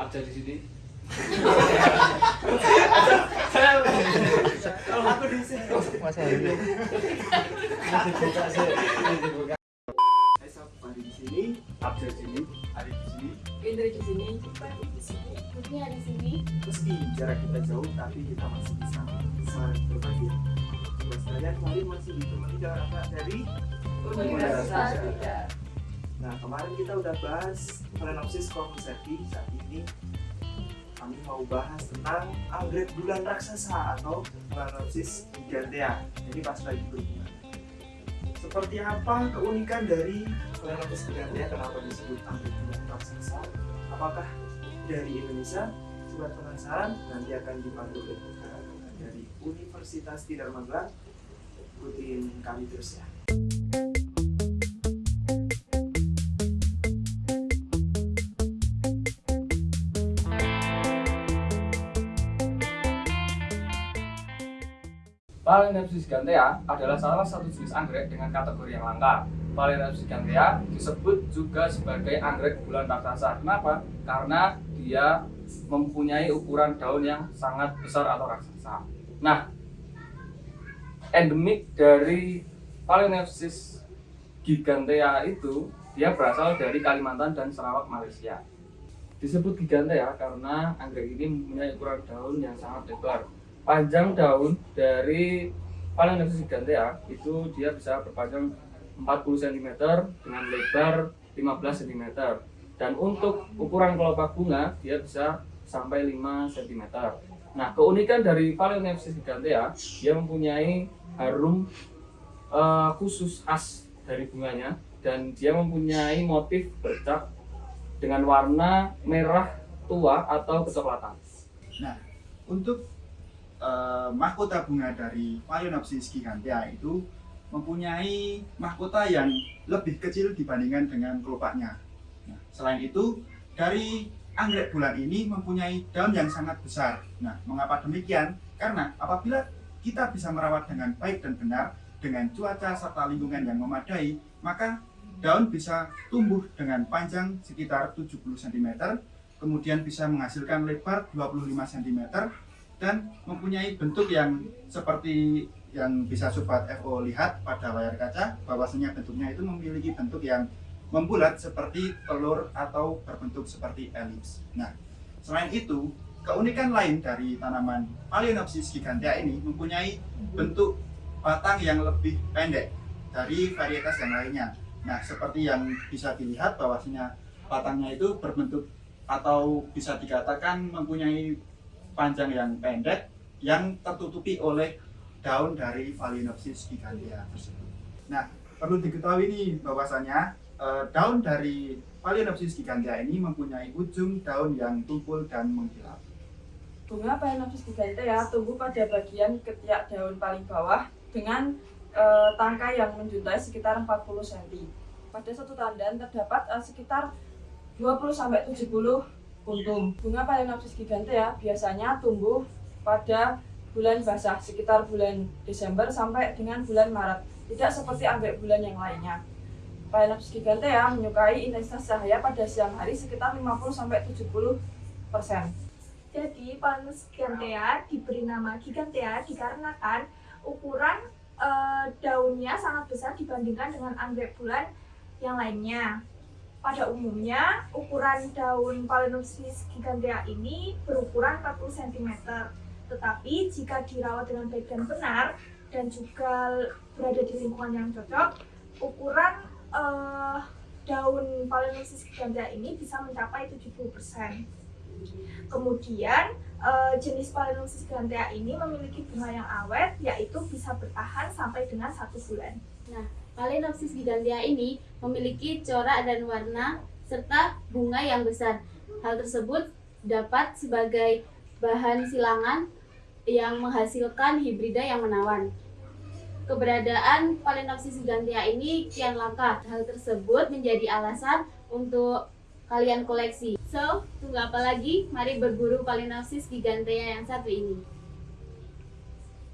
abjad di sini Kalau aku di sini. Sih Sabari di sini, di sini Ari di sini. Di sini. di sini, Putri di sini. Meski jarak kita jauh, tapi kita masih bisa saling berbagi. Tugas kalian masih ditemani dengan anak dari Universitas. Nah, kemarin kita udah bahas Phalaenopsis concerti. Saat ini kami mau bahas tentang anggrek bulan raksasa atau Phalaenopsis gigantea. Jadi pas lagi berbunga. Seperti apa keunikan dari Phalaenopsis gigantea? Kenapa disebut anggrek bulan raksasa? Apakah dari Indonesia? Sobat penasaran? Nanti akan dipandu oleh dari Universitas Tidar Magelang. Ikutin kami terus ya. Phalaenopsis gigantea adalah salah satu jenis anggrek dengan kategori yang langka. Phalaenopsis gigantea disebut juga sebagai anggrek bulan raksasa. Kenapa? Karena dia mempunyai ukuran daun yang sangat besar atau raksasa. Nah, endemik dari Phalaenopsis gigantea itu dia berasal dari Kalimantan dan Sarawak, Malaysia. Disebut gigantea karena anggrek ini mempunyai ukuran daun yang sangat lebar panjang daun dari Phalaenopsis gigantea itu dia bisa berpanjang 40 cm dengan lebar 15 cm dan untuk ukuran kelopak bunga dia bisa sampai 5 cm nah keunikan dari Phalaenopsis gigantea dia mempunyai harum eh, khusus khas dari bunganya dan dia mempunyai motif bercak dengan warna merah tua atau kecoklatan. Nah, untuk eh, mahkota bunga dari Phalaenopsis gigantea itu mempunyai mahkota yang lebih kecil dibandingkan dengan kelopaknya. Nah, selain itu, dari anggrek bulan ini mempunyai daun yang sangat besar. Nah, mengapa demikian? Karena apabila kita bisa merawat dengan baik dan benar, dengan cuaca serta lingkungan yang memadai, maka daun bisa tumbuh dengan panjang sekitar 70 cm, kemudian bisa menghasilkan lebar 25 cm, dan mempunyai bentuk yang seperti yang bisa sobat FO lihat pada layar kaca bahwasanya bentuknya itu memiliki bentuk yang membulat seperti telur atau berbentuk seperti elips. Nah, selain itu, keunikan lain dari tanaman Phalaenopsis gigantea ini mempunyai bentuk batang yang lebih pendek dari varietas yang lainnya. Nah, seperti yang bisa dilihat bahwasanya batangnya itu berbentuk atau bisa dikatakan mempunyai panjang yang pendek yang tertutupi oleh daun dari Phalaenopsis gigantea tersebut. Nah, perlu diketahui nih bahwasanya eh, daun dari Phalaenopsis gigantea ini mempunyai ujung daun yang tumpul dan mengkilap. Bunga Phalaenopsis gigantea tumbuh pada bagian ketiak daun paling bawah dengan eh, tangkai yang menjuntai sekitar 40 cm. Pada satu tandan terdapat eh, sekitar 20-70 puntung. Bunga Phalaenopsis gigantea biasanya tumbuh pada bulan basah sekitar bulan Desember sampai dengan bulan Maret. Tidak seperti anggrek bulan yang lainnya. Phalaenopsis gigantea menyukai intensitas cahaya pada siang hari sekitar 50-70 persen. Jadi Phalaenopsis gigantea diberi nama gigantea dikarenakan ukuran eh, daunnya sangat besar dibandingkan dengan anggrek bulan yang lainnya. Pada umumnya, ukuran daun Phalaenopsis gigantea ini berukuran 40 cm. Tetapi jika dirawat dengan baik dan benar dan juga berada di lingkungan yang cocok, ukuran eh, daun Phalaenopsis gigantea ini bisa mencapai 70%. Kemudian eh, jenis Phalaenopsis gigantea ini memiliki bunga yang awet, yaitu bisa bertahan sampai dengan satu bulan. Phalaenopsis gigantea ini memiliki corak dan warna serta bunga yang besar. Hal tersebut dapat sebagai bahan silangan yang menghasilkan hibrida yang menawan. Keberadaan Phalaenopsis gigantea ini kian langka. Hal tersebut menjadi alasan untuk kalian koleksi. So, tunggu apa lagi? Mari berburu Phalaenopsis gigantea yang satu ini.